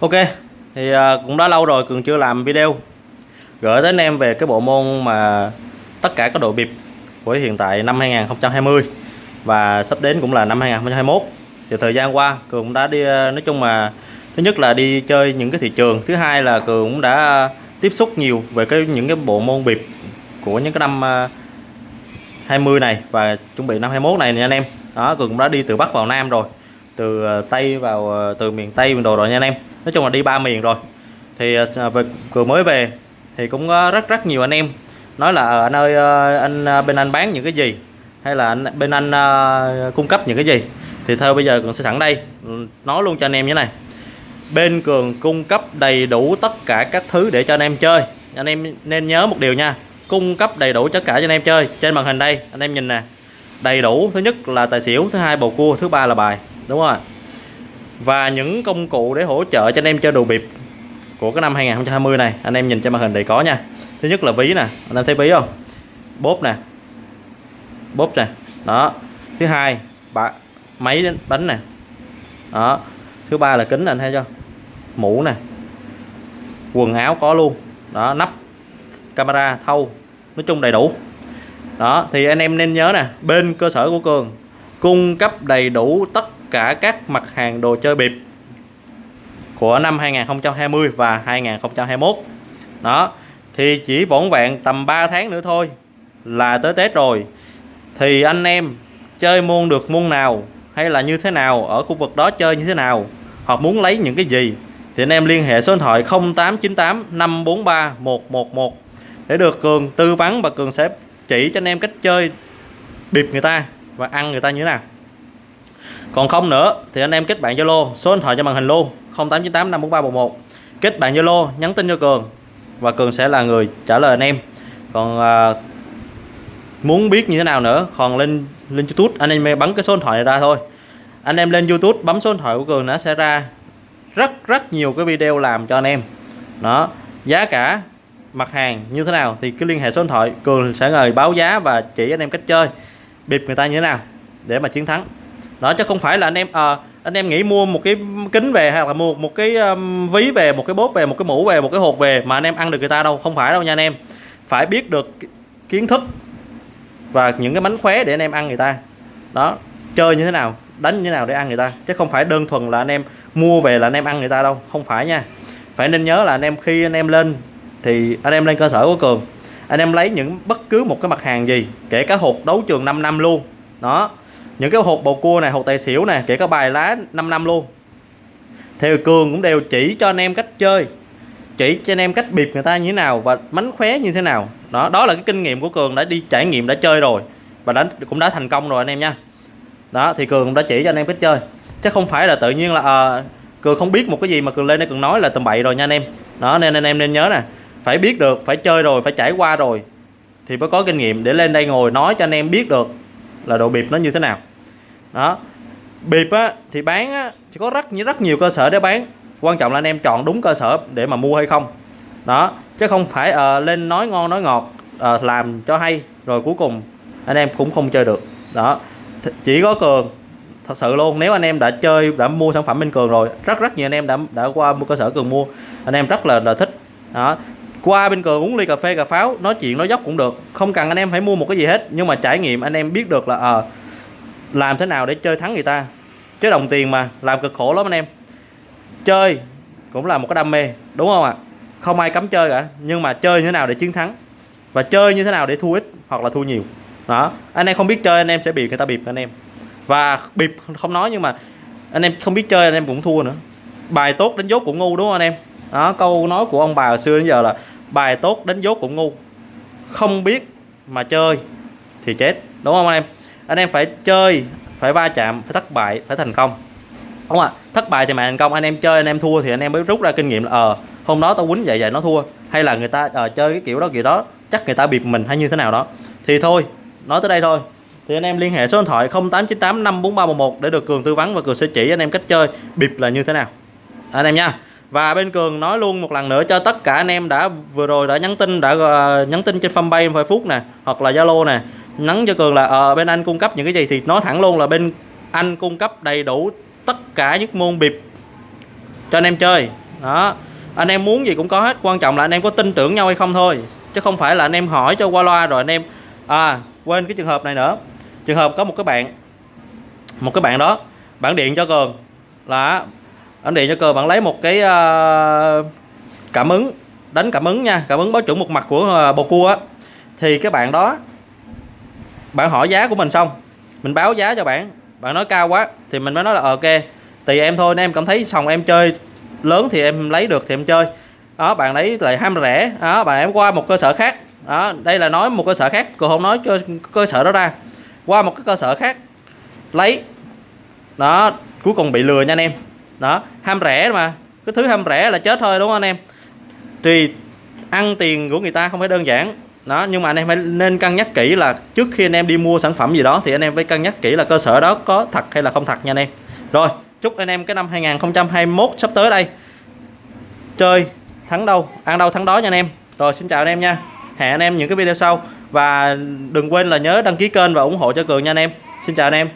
Ok, thì à, cũng đã lâu rồi Cường chưa làm video. Gửi tới anh em về cái bộ môn mà tất cả các đội bịp của hiện tại năm 2020 và sắp đến cũng là năm 2021 thì thời gian qua, Cường cũng đã đi à, nói chung mà, thứ nhất là đi chơi những cái thị trường. Thứ hai là Cường cũng đã tiếp xúc nhiều về cái, những cái bộ môn bịp của những cái năm à, 20 này và chuẩn bị năm 21 này nha anh em. Đó, Cường cũng đã đi từ Bắc vào Nam rồi, từ Tây vào từ miền Tây miền đồ rồi nha anh em nói chung là đi ba miền rồi. Thì ờ, à, về vừa mới về thì cũng có rất rất nhiều anh em nói là ờ, anh ơi ờ, anh bên anh bán những cái gì? Hay là anh, bên anh uh, cung cấp những cái gì? Thì thôi bây giờ cường sẽ sẵn đây. Ừ, nói luôn cho anh em như này. Bên cường cung cấp đầy đủ tất cả các thứ để cho anh em chơi. Anh em nên nhớ một điều nha cung cấp đầy đủ tất cả cho anh em chơi. Trên màn hình đây anh em nhìn nè đầy đủ. Thứ nhất là tài xỉu thứ hai bầu cua thứ ba là bài. Đúng không ạ và những công cụ để hỗ trợ cho anh em chơi đồ bịp của cái năm 2020 này. Anh em nhìn trên màn hình đầy có nha. Thứ nhất là ví nè. Anh em thấy ví không? Bốp nè. Bốp nè. Đó. Thứ hai bạ, máy đánh nè. Đó. Thứ ba là kính anh thấy chưa? Mũ nè. Quần áo có luôn. Đó nắp camera thâu nói chung đầy đủ. Đó thì anh em nên nhớ nè bên cơ sở của cường cung cấp đầy đủ tất cả các mặt hàng đồ chơi bịp của năm 2020 và 2021 đó, thì chỉ vỏn vẹn tầm 3 tháng nữa thôi là tới Tết rồi. Thì anh em chơi môn được môn nào hay là như thế nào, ở khu vực đó chơi như thế nào, hoặc muốn lấy những cái gì, thì anh em liên hệ số điện thoại 0898 543 111 để được Cường tư vấn và Cường sẽ chỉ cho anh em cách chơi bịp người ta và ăn người ta như thế nào còn không nữa thì anh em kết bạn Zalo số điện thoại cho màn hình luôn 0898 54311 kết bạn Zalo nhắn tin cho Cường và Cường sẽ là người trả lời anh em. Còn à, muốn biết như thế nào nữa còn lên lên YouTube anh em bấm cái số điện thoại này ra thôi. Anh em lên YouTube bấm số điện thoại của Cường nó sẽ ra rất rất nhiều cái video làm cho anh em. Đó giá cả mặt hàng như thế nào thì cứ liên hệ số điện thoại Cường sẽ người báo giá và chỉ anh em cách chơi bịp người ta như thế nào để mà chiến thắng đó chứ không phải là anh em à, anh em nghĩ mua một cái kính về hay là mua một cái um, ví về một cái bốt về một cái mũ về một cái hộp về mà anh em ăn được người ta đâu. Không phải đâu nha anh em. Phải biết được kiến thức và những cái mánh khóe để anh em ăn người ta. Đó chơi như thế nào đánh như thế nào để ăn người ta. Chứ không phải đơn thuần là anh em mua về là anh em ăn người ta đâu. Không phải nha. Phải nên nhớ là anh em khi anh em lên thì anh em lên cơ sở của cường anh em lấy những bất cứ một cái mặt hàng gì kể cả hộp đấu trường 5 năm luôn. Đó những cái hộp bầu cua này hộp tài xỉu này kể cả bài lá 5 năm luôn. Thì cường cũng đều chỉ cho anh em cách chơi chỉ cho anh em cách bịp người ta như thế nào và mánh khóe như thế nào. Đó đó là cái kinh nghiệm của cường đã đi trải nghiệm đã chơi rồi và đã cũng đã thành công rồi anh em nha. Đó thì cường cũng đã chỉ cho anh em cách chơi. Chứ không phải là tự nhiên là à, cường không biết một cái gì mà cường lên đây cường nói là tầm bậy rồi nha anh em. Đó nên anh em nên nhớ nè phải biết được phải chơi rồi phải trải qua rồi thì mới có kinh nghiệm để lên đây ngồi nói cho anh em biết được là độ bịp nó như thế nào đó. Bịp á thì bán á chỉ có rất rất nhiều cơ sở để bán. Quan trọng là anh em chọn đúng cơ sở để mà mua hay không. Đó chứ không phải uh, lên nói ngon nói ngọt uh, làm cho hay rồi cuối cùng anh em cũng không chơi được. Đó. Chỉ có cường thật sự luôn nếu anh em đã chơi đã mua sản phẩm bên cường rồi rất rất nhiều anh em đã đã qua mua cơ sở cường mua anh em rất là, là thích. Đó. Qua bên cường uống ly cà phê cà pháo nói chuyện nói dốc cũng được. Không cần anh em phải mua một cái gì hết nhưng mà trải nghiệm anh em biết được là ờ uh, làm thế nào để chơi thắng người ta? Chứ đồng tiền mà, làm cực khổ lắm anh em. Chơi cũng là một cái đam mê, đúng không ạ? Không ai cấm chơi cả, nhưng mà chơi như thế nào để chiến thắng? Và chơi như thế nào để thua ít hoặc là thua nhiều? Đó, anh em không biết chơi anh em sẽ bị người ta bịp anh em. Và bịp không nói nhưng mà anh em không biết chơi anh em cũng thua nữa. Bài tốt đánh dốt cũng ngu đúng không anh em? Đó, câu nói của ông bà hồi xưa đến giờ là bài tốt đánh dốt cũng ngu. Không biết mà chơi thì chết, đúng không anh em? Anh em phải chơi phải va chạm phải thất bại phải thành công. Đúng không ạ? Thất bại thì mà thành công anh em chơi anh em thua thì anh em mới rút ra kinh nghiệm là ờ hôm đó tao quýnh vậy vậy nó thua. Hay là người ta ờ, chơi cái kiểu đó kiểu đó chắc người ta bịp mình hay như thế nào đó. Thì thôi nói tới đây thôi. Thì anh em liên hệ số điện thoại 0898 54311 để được Cường tư vấn và Cường sẽ chỉ anh em cách chơi bịp là như thế nào. Anh em nha. Và bên Cường nói luôn một lần nữa cho tất cả anh em đã vừa rồi đã nhắn tin đã uh, nhắn tin trên fanpage Facebook nè hoặc là Zalo nè nhắn cho cường là ờ bên anh cung cấp những cái gì thì nói thẳng luôn là bên anh cung cấp đầy đủ tất cả những môn bịp cho anh em chơi. Đó. Anh em muốn gì cũng có hết quan trọng là anh em có tin tưởng nhau hay không thôi chứ không phải là anh em hỏi cho qua loa rồi anh em à quên cái trường hợp này nữa. Trường hợp có một cái bạn một cái bạn đó bạn điện cho cường. Là anh điện cho cường bạn lấy một cái uh, cảm ứng đánh cảm ứng nha cảm ứng báo chuẩn một mặt của uh, bồ cua á. Thì cái bạn đó bạn hỏi giá của mình xong, mình báo giá cho bạn. Bạn nói cao quá thì mình mới nói là, ok, tùy em thôi, nếu em cảm thấy xong em chơi lớn thì em lấy được thì em chơi. Đó, bạn lấy lại ham rẻ. Đó, bạn em qua một cơ sở khác. Đó, đây là nói một cơ sở khác cô không nói cho cơ sở đó ra. Qua một cái cơ sở khác, lấy. Đó, cuối cùng bị lừa nha anh em. Đó, ham rẻ mà, cái thứ ham rẻ là chết thôi, đúng không anh em? Thì ăn tiền của người ta không phải đơn giản đó, nhưng mà anh em phải nên cân nhắc kỹ là trước khi anh em đi mua sản phẩm gì đó thì anh em phải cân nhắc kỹ là cơ sở đó có thật hay là không thật nha anh em. Rồi, chúc anh em cái năm 2021 sắp tới đây chơi thắng đâu, ăn đâu thắng đó nha anh em. Rồi, xin chào anh em nha. Hẹn anh em những cái video sau. Và đừng quên là nhớ đăng ký kênh và ủng hộ cho cường nha anh em. Xin chào anh em.